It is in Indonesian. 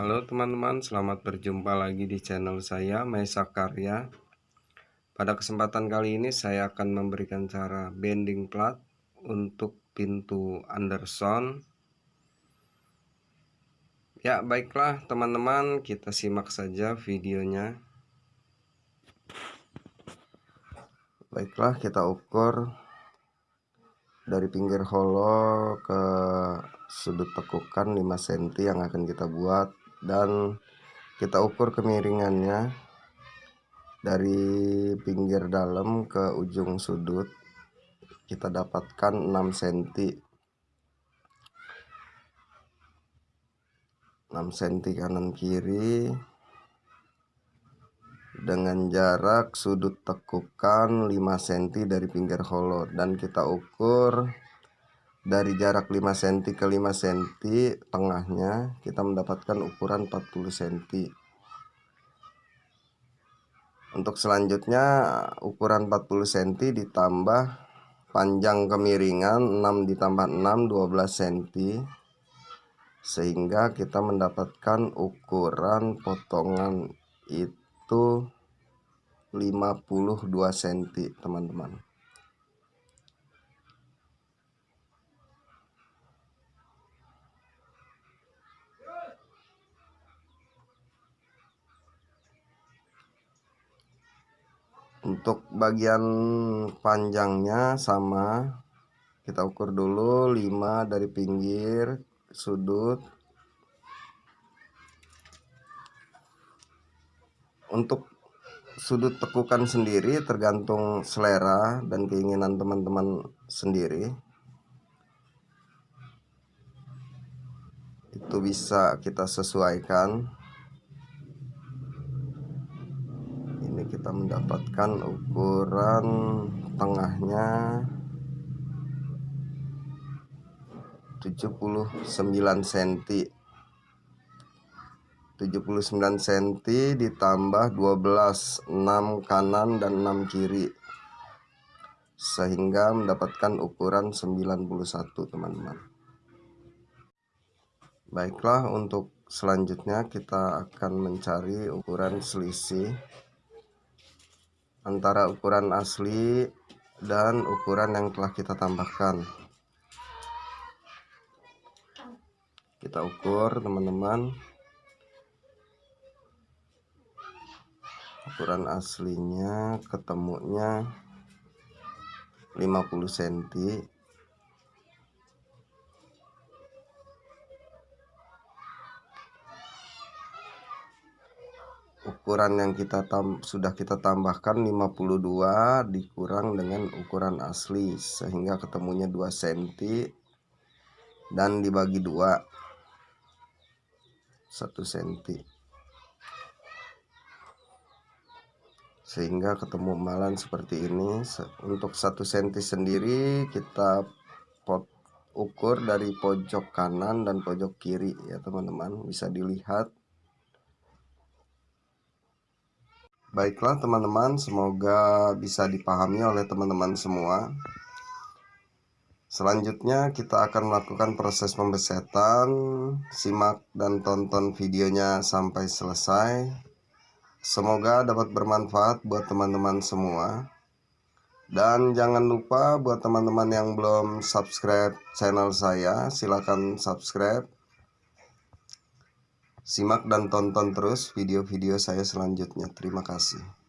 Halo teman-teman, selamat berjumpa lagi di channel saya Mesa Karya. Pada kesempatan kali ini saya akan memberikan cara bending plat untuk pintu Anderson. Ya, baiklah teman-teman, kita simak saja videonya. Baiklah, kita ukur dari pinggir holo ke sudut tekukan 5 cm yang akan kita buat dan kita ukur kemiringannya dari pinggir dalam ke ujung sudut kita dapatkan 6 cm 6 cm kanan kiri. Dengan jarak sudut tekukan 5 cm dari pinggir holo. Dan kita ukur dari jarak 5 cm ke 5 cm tengahnya kita mendapatkan ukuran 40 cm untuk selanjutnya ukuran 40 cm ditambah panjang kemiringan 6 ditambah 6 12 cm sehingga kita mendapatkan ukuran potongan itu 52 cm teman-teman untuk bagian panjangnya sama kita ukur dulu 5 dari pinggir sudut. Untuk sudut tekukan sendiri tergantung selera dan keinginan teman-teman sendiri. Itu bisa kita sesuaikan kita mendapatkan ukuran tengahnya 79 cm 79 cm ditambah 12 6 kanan dan 6 kiri. Sehingga mendapatkan ukuran 91 teman-teman. Baiklah untuk selanjutnya kita akan mencari ukuran selisih antara ukuran asli dan ukuran yang telah kita tambahkan. Kita ukur teman-teman. Ukuran aslinya ketemunya 50 cm ukuran yang kita tam sudah kita tambahkan 52 dikurang dengan ukuran asli sehingga ketemunya 2 cm dan dibagi 2 1 cm sehingga ketemu malan seperti ini untuk 1 cm sendiri kita pot ukur dari pojok kanan dan pojok kiri ya teman-teman. Bisa dilihat Baiklah teman-teman, semoga bisa dipahami oleh teman-teman semua. Selanjutnya kita akan melakukan proses pembesetan. Simak dan tonton videonya sampai selesai. Semoga dapat bermanfaat buat teman-teman semua. Dan jangan lupa buat teman-teman yang belum subscribe channel saya, silahkan subscribe Simak dan tonton terus video-video saya selanjutnya. Terima kasih.